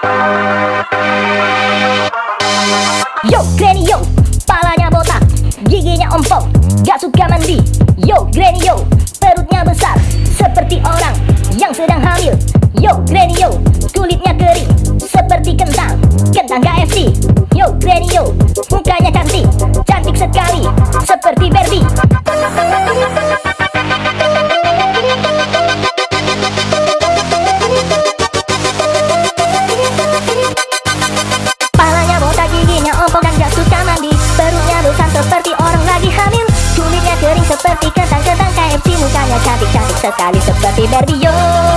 Yo Granny yo, palanya botak, giginya ompong, gak suka mandi. Yo Granny yo, perutnya besar, seperti orang yang sedang hamil. Yo Granny yo, kulitnya kering, seperti kentang, kentang KFC Yo Granny yo, mukanya cantik, cantik sekali, seperti Barbie sekali seperti Barbie yo